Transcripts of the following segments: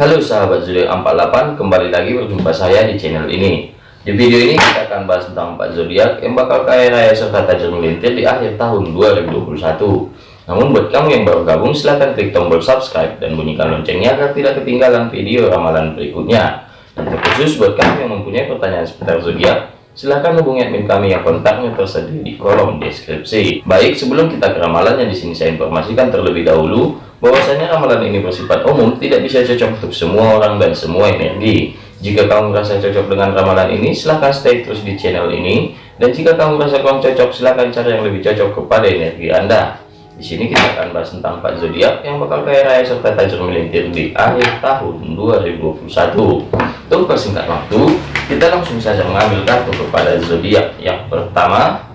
Halo sahabat zodiak 48, kembali lagi berjumpa saya di channel ini. Di video ini kita akan bahas tentang 4 zodiak yang bakal kaya raya serta tajam melintir di akhir tahun 2021. Namun buat kamu yang baru gabung silahkan klik tombol subscribe dan bunyikan loncengnya agar tidak ketinggalan video ramalan berikutnya. Dan terkhusus buat kamu yang mempunyai pertanyaan seputar zodiak, silahkan hubungi admin kami yang kontaknya tersedia di kolom deskripsi. Baik, sebelum kita ke ramalannya di sini saya informasikan terlebih dahulu bahwasanya ramalan ini bersifat umum tidak bisa cocok untuk semua orang dan semua energi. Jika kamu merasa cocok dengan ramalan ini silahkan stay terus di channel ini. Dan jika kamu merasa kurang cocok silahkan cari yang lebih cocok kepada energi anda di sini kita akan bahas tentang empat zodiak yang bakal kaya raya serta tajam melintir di akhir tahun 2021 untuk persingkat waktu kita langsung saja mengambil kartu kepada zodiak. Yang pertama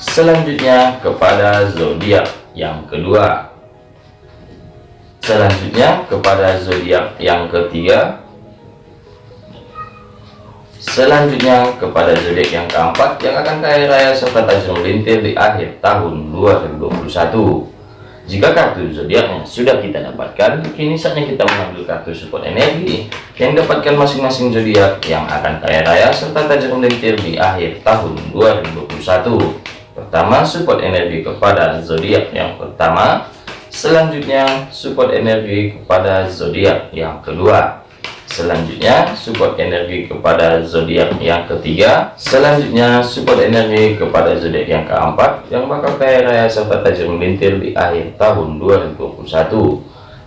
selanjutnya kepada zodiak. Yang kedua selanjutnya kepada zodiak. Yang ketiga selanjutnya kepada zodiak yang keempat yang akan kaya raya serta tajam melintir di akhir tahun 2021 jika kartu zodiaknya sudah kita dapatkan kini saatnya kita mengambil kartu support energi yang dapatkan masing-masing zodiak yang akan kaya raya serta tajam melintir di akhir tahun 2021 pertama support energi kepada zodiak yang pertama. Selanjutnya, support energi kepada zodiak yang kedua. Selanjutnya, support energi kepada zodiak yang ketiga. Selanjutnya, support energi kepada zodiak yang keempat yang bakal kaya raya serta tajam melintir di akhir tahun 2021.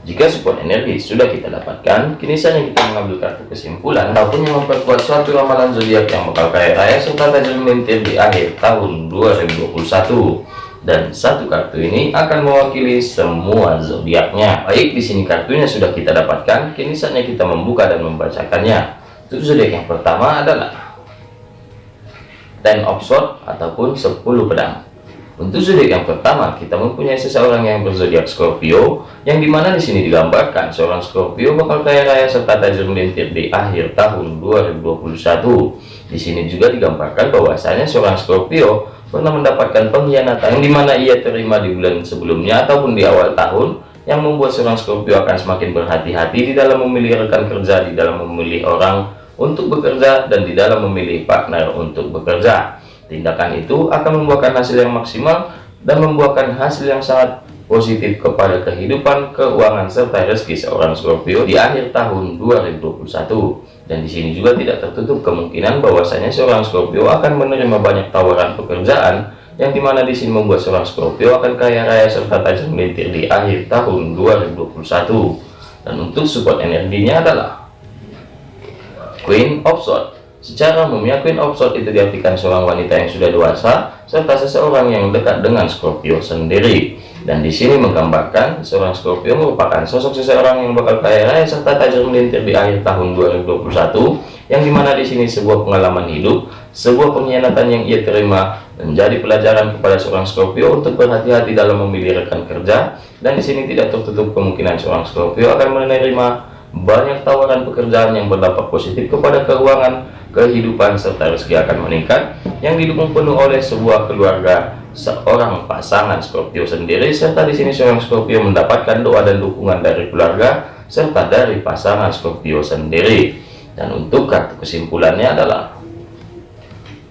Jika support energi sudah kita dapatkan, kini saja kita mengambil kartu kesimpulan ataupun yang memperkuat suatu ramalan zodiak yang bakal kaya raya serta tajam melintir di akhir tahun 2021 dan satu kartu ini akan mewakili semua zodiaknya. Baik, di sini kartunya sudah kita dapatkan, kini saatnya kita membuka dan membacakannya. Untuk zodiak yang pertama adalah Ten of Swords ataupun 10 pedang. Untuk zodiak yang pertama, kita mempunyai seseorang yang berzodiak Scorpio, yang di mana di sini digambarkan seorang Scorpio bakal kaya raya serta tajam melintir di akhir tahun 2021. Di sini juga digambarkan bahwasanya seorang Scorpio pernah mendapatkan pengkhianatan yang di mana ia terima di bulan sebelumnya ataupun di awal tahun yang membuat seorang Scorpio akan semakin berhati-hati di dalam memilih rekan kerja, di dalam memilih orang untuk bekerja, dan di dalam memilih partner untuk bekerja. Tindakan itu akan membuahkan hasil yang maksimal dan membuahkan hasil yang sangat positif kepada kehidupan, keuangan, serta rezeki seorang Scorpio di akhir tahun 2021. Dan di sini juga tidak tertutup kemungkinan bahwasanya seorang Scorpio akan menerima banyak tawaran pekerjaan yang di mana di sini membuat seorang Scorpio akan kaya raya serta tajam melintir di akhir tahun 2021. Dan untuk support energinya adalah Queen of Swords. Secara umumnya Queen of Swords itu diartikan seorang wanita yang sudah dewasa serta seseorang yang dekat dengan Scorpio sendiri. Dan di sini menggambarkan seorang Scorpio merupakan sosok seseorang yang bakal kaya raya serta tajam melintir di akhir tahun 2021 yang di mana di sini sebuah pengalaman hidup sebuah pengkhianatan yang ia terima menjadi pelajaran kepada seorang Scorpio untuk berhati-hati dalam memilih rekan kerja. Dan di sini tidak tertutup kemungkinan seorang Scorpio akan menerima banyak tawaran pekerjaan yang berdampak positif kepada keuangan kehidupan serta rezeki akan meningkat yang didukung penuh oleh sebuah keluarga seorang pasangan Scorpio sendiri serta di sini seorang Scorpio mendapatkan doa dan dukungan dari keluarga serta dari pasangan Scorpio sendiri. Dan untuk kartu kesimpulannya adalah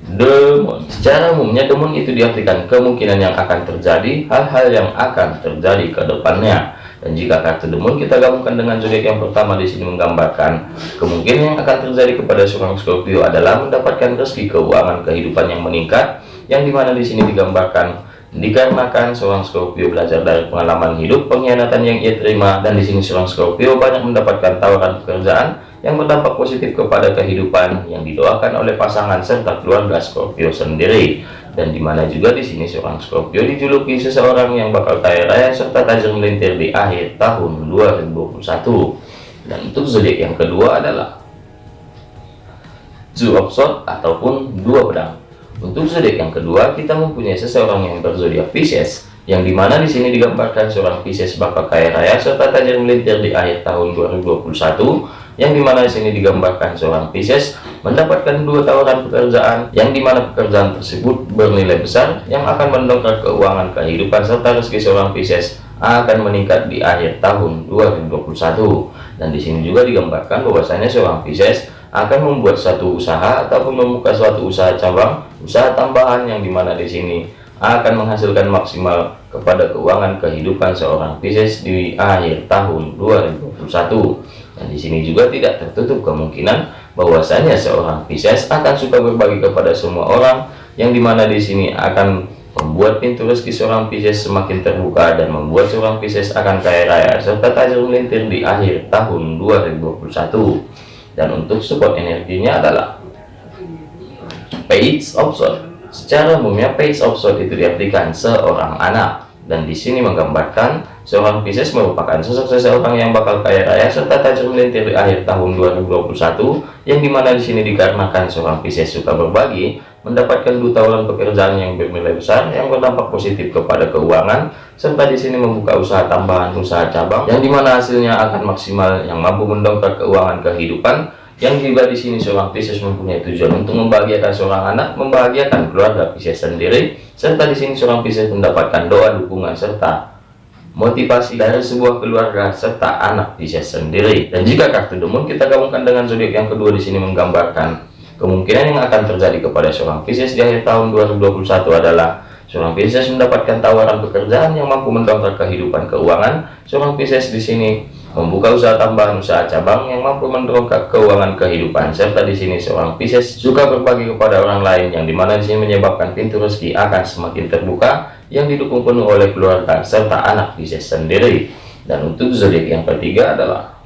demon. Secara umumnya demon itu diartikan kemungkinan yang akan terjadi hal-hal yang akan terjadi ke depannya dan jika kartu demon kita gabungkan dengan zodiak yang pertama di sini menggambarkan kemungkinan yang akan terjadi kepada seorang Scorpio adalah mendapatkan rezeki keuangan kehidupan yang meningkat yang di mana di sini digambarkan dikarenakan seorang Scorpio belajar dari pengalaman hidup pengkhianatan yang ia terima dan di sini seorang Scorpio banyak mendapatkan tawaran pekerjaan yang berdampak positif kepada kehidupan yang didoakan oleh pasangan serta keluarga Scorpio sendiri dan di mana juga di sini seorang Scorpio dijuluki seseorang yang bakal kaya raya serta tajam melintir di akhir tahun 2021 dan untuk zodiak yang kedua adalah Zoo of ataupun dua pedang. Untuk zodiak yang kedua, kita mempunyai seseorang yang berzodiak Pisces, yang di mana di sini digambarkan seorang Pisces bakal kaya raya serta tajam melintir di akhir tahun 2021, yang di mana di sini digambarkan seorang Pisces mendapatkan dua tawaran pekerjaan, yang di mana pekerjaan tersebut bernilai besar, yang akan mendongkrak keuangan kehidupan serta rezeki seorang Pisces akan meningkat di akhir tahun 2021 dan di sini juga digambarkan bahwasanya seorang Pisces akan membuat satu usaha ataupun membuka suatu usaha cabang usaha tambahan yang di mana di sini akan menghasilkan maksimal kepada keuangan kehidupan seorang Pisces di akhir tahun 2021 dan di sini juga tidak tertutup kemungkinan bahwasanya seorang Pisces akan suka berbagi kepada semua orang yang di mana di sini akan membuat pintu rezeki seorang Pisces semakin terbuka dan membuat seorang Pisces akan kaya raya serta tajam melintir di akhir tahun 2021 dan untuk support energinya adalah page of sword. Secara umumnya page of sword itu diartikan seorang anak. Dan di sini menggambarkan seorang Pisces merupakan sosok seseorang yang bakal kaya raya serta tajam melintir di akhir tahun 2021 yang di mana di sini dikarenakan seorang Pisces suka berbagi mendapatkan dua tawaran pekerjaan yang bernilai besar yang berdampak positif kepada keuangan serta di sini membuka usaha tambahan usaha cabang yang di mana hasilnya akan maksimal yang mampu mendongkrak keuangan kehidupan yang juga di sini seorang Pisces mempunyai tujuan untuk membahagiakan seorang anak membahagiakan keluarga Pisces sendiri serta di sini seorang Pisces mendapatkan doa dukungan serta motivasi dari sebuah keluarga serta anak Pisces sendiri dan jika kartu demon kita gabungkan dengan zodiak yang kedua di sini menggambarkan Kemungkinan yang akan terjadi kepada seorang Pisces di akhir tahun 2021 adalah seorang Pisces mendapatkan tawaran pekerjaan yang mampu mendongkrak kehidupan keuangan. Seorang Pisces di sini membuka usaha tambahan usaha cabang yang mampu mendongkrak keuangan kehidupan serta di sini seorang Pisces juga berbagi kepada orang lain yang di mana di sini menyebabkan pintu rezeki akan semakin terbuka yang didukung penuh oleh keluarga serta anak Pisces sendiri. Dan untuk zodiak yang ketiga adalah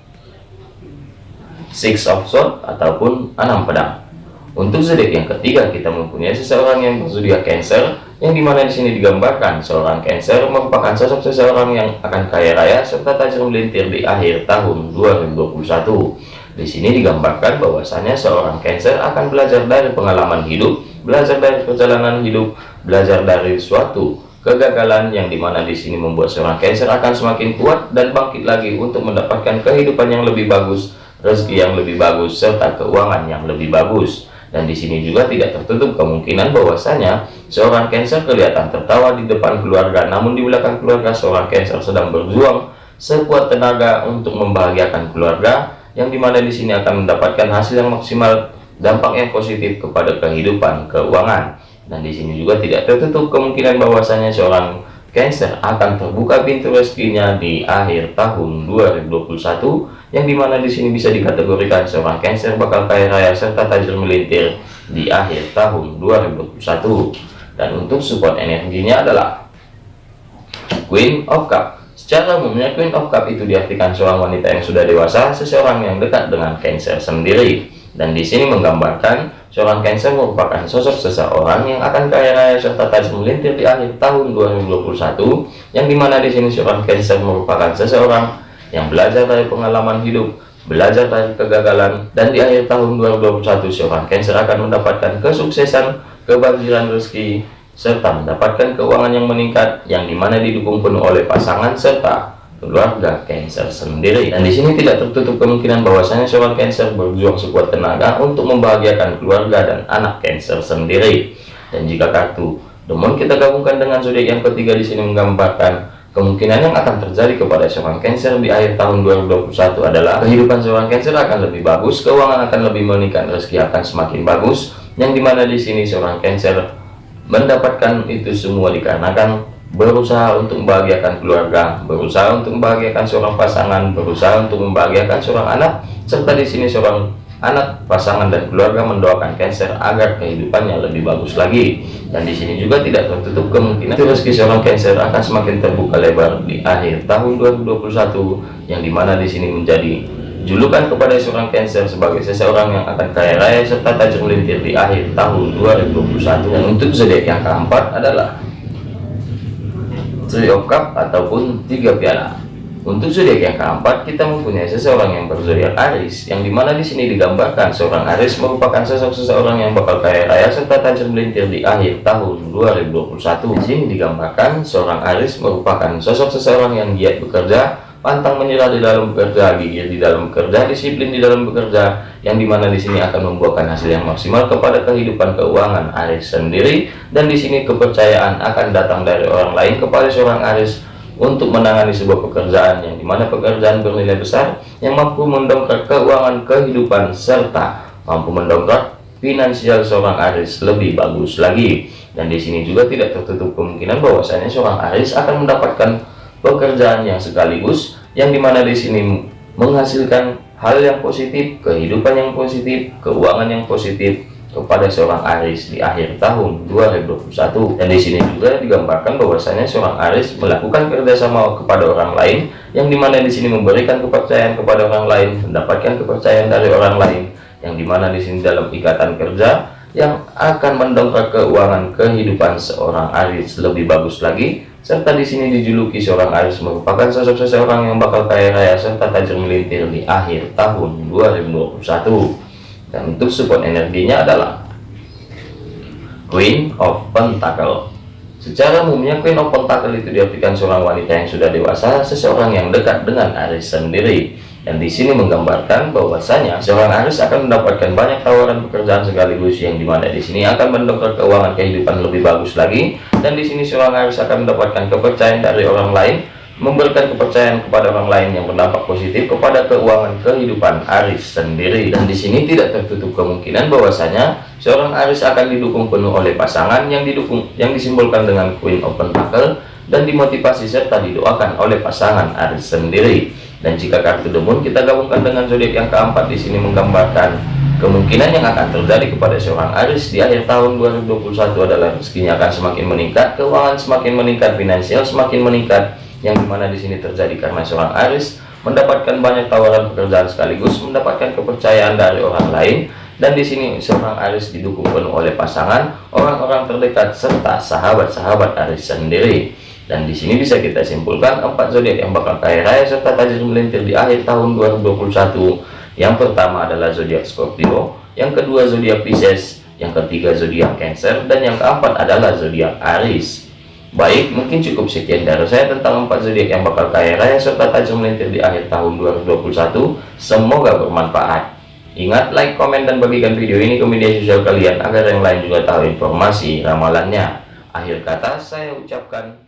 Six of Swords ataupun enam pedang. Untuk zodiak yang ketiga, kita mempunyai seseorang yang berzodiak Cancer, yang di mana di sini digambarkan seorang Cancer merupakan sosok seseorang yang akan kaya raya serta tajam melintir di akhir tahun 2021. Di sini digambarkan bahwasanya seorang Cancer akan belajar dari pengalaman hidup, belajar dari perjalanan hidup, belajar dari suatu kegagalan yang di mana di sini membuat seorang Cancer akan semakin kuat dan bangkit lagi untuk mendapatkan kehidupan yang lebih bagus, rezeki yang lebih bagus serta keuangan yang lebih bagus dan di sini juga tidak tertutup kemungkinan bahwasanya seorang Cancer kelihatan tertawa di depan keluarga namun di belakang keluarga seorang Cancer sedang berjuang sekuat tenaga untuk membahagiakan keluarga yang di mana di sini akan mendapatkan hasil yang maksimal dampak yang positif kepada kehidupan keuangan. Dan di sini juga tidak tertutup kemungkinan bahwasanya seorang Cancer akan terbuka pintu rezekinya di akhir tahun 2021 yang di mana di sini bisa dikategorikan seorang Cancer bakal kaya raya serta tajam melintir di akhir tahun 2021 dan untuk support energinya adalah Queen of Cup. Secara umumnya Queen of Cup itu diartikan seorang wanita yang sudah dewasa seseorang yang dekat dengan Cancer sendiri. Dan di sini menggambarkan seorang Cancer merupakan sosok seseorang yang akan kaya raya serta tajam melintir di akhir tahun 2021 yang di mana di sini seorang Cancer merupakan seseorang yang belajar dari pengalaman hidup belajar dari kegagalan dan di akhir tahun 2021 seorang Cancer akan mendapatkan kesuksesan kebajiran rezeki serta mendapatkan keuangan yang meningkat yang di mana didukung penuh oleh pasangan serta keluarga Cancer sendiri. Dan di sini tidak tertutup kemungkinan bahwasanya seorang Cancer berjuang sekuat tenaga untuk membahagiakan keluarga dan anak Cancer sendiri. Dan jika kartu demon kita gabungkan dengan zodiak yang ketiga di sini menggambarkan kemungkinan yang akan terjadi kepada seorang Cancer di akhir tahun 2021 adalah kehidupan seorang Cancer akan lebih bagus keuangan akan lebih meningkat rezeki akan semakin bagus yang di mana di sini seorang Cancer mendapatkan itu semua dikarenakan berusaha untuk membahagiakan keluarga, berusaha untuk membahagiakan seorang pasangan, berusaha untuk membahagiakan seorang anak, serta di sini seorang anak, pasangan dan keluarga mendoakan Cancer agar kehidupannya lebih bagus lagi. Dan di sini juga tidak tertutup kemungkinan rezeki seorang Cancer akan semakin terbuka lebar di akhir tahun 2021 yang di mana di sini menjadi julukan kepada seorang Cancer sebagai seseorang yang akan kaya raya serta tajam melintir di akhir tahun 2021 dan untuk zodiak yang keempat adalah Three of Cup ataupun tiga piala. Untuk zodiak yang keempat, kita mempunyai seseorang yang berzodiak Aris, yang di mana di sini digambarkan seorang Aris merupakan sosok seseorang yang bakal kaya raya serta tajam melintir di akhir tahun 2021. Di sini digambarkan seorang Aris merupakan sosok seseorang yang giat bekerja, pantang menyerah di dalam bekerja, gigih di dalam bekerja, disiplin di dalam bekerja, yang di mana di sini akan membuahkan hasil yang maksimal kepada kehidupan keuangan Aris sendiri, dan di sini kepercayaan akan datang dari orang lain kepada seorang Aris untuk menangani sebuah pekerjaan yang di mana pekerjaan bernilai besar yang mampu mendongkrak keuangan kehidupan serta mampu mendongkrak finansial seorang Aris lebih bagus lagi. Dan di sini juga tidak tertutup kemungkinan bahwasanya seorang Aris akan mendapatkan pekerjaan yang sekaligus yang di mana di sini menghasilkan hal yang positif, kehidupan yang positif, keuangan yang positif kepada seorang Aris di akhir tahun 2021 dan di sini juga digambarkan bahwasanya seorang Aris melakukan kerjasama kepada orang lain yang di mana di sini memberikan kepercayaan kepada orang lain mendapatkan kepercayaan dari orang lain yang di mana di sini dalam ikatan kerja yang akan mendongkrak keuangan kehidupan seorang Aris lebih bagus lagi. Serta di sini dijuluki seorang Aris merupakan sosok seseorang yang bakal kaya raya serta tajam melintir di akhir tahun 2021 dan untuk support energinya adalah Queen of Pentacle. Secara umumnya Queen of Pentacle itu diartikan seorang wanita yang sudah dewasa seseorang yang dekat dengan Aris sendiri. Dan di sini menggambarkan bahwasanya seorang Aris akan mendapatkan banyak tawaran pekerjaan sekaligus yang di mana di sini akan mendongkrak keuangan kehidupan lebih bagus lagi. Dan di sini seorang Aris akan mendapatkan kepercayaan dari orang lain memberikan kepercayaan kepada orang lain yang berdampak positif kepada keuangan kehidupan Aris sendiri. Dan di sini tidak tertutup kemungkinan bahwasanya seorang Aris akan didukung penuh oleh pasangan yang didukung yang disimbolkan dengan Queen of Pentacle dan dimotivasi serta didoakan oleh pasangan Aris sendiri. Dan jika kartu demun kita gabungkan dengan zodiak yang keempat di sini menggambarkan kemungkinan yang akan terjadi kepada seorang Aris di akhir tahun 2021 adalah rezekinya akan semakin meningkat, keuangan semakin meningkat, finansial semakin meningkat, yang di mana di sini terjadi karena seorang Aris mendapatkan banyak tawaran pekerjaan sekaligus mendapatkan kepercayaan dari orang lain dan di sini seorang Aris didukung penuh oleh pasangan, orang-orang terdekat serta sahabat-sahabat Aris sendiri. Dan di sini bisa kita simpulkan empat zodiak yang bakal kaya raya serta tajam melintir di akhir tahun 2021. Yang pertama adalah zodiak Scorpio, yang kedua zodiak Pisces, yang ketiga zodiak Cancer, dan yang keempat adalah zodiak Aries. Baik, mungkin cukup sekian dari saya tentang empat zodiak yang bakal kaya raya serta tajam melintir di akhir tahun 2021. Semoga bermanfaat. Ingat, like, komen, dan bagikan video ini ke media sosial kalian agar yang lain juga tahu informasi ramalannya. Akhir kata saya ucapkan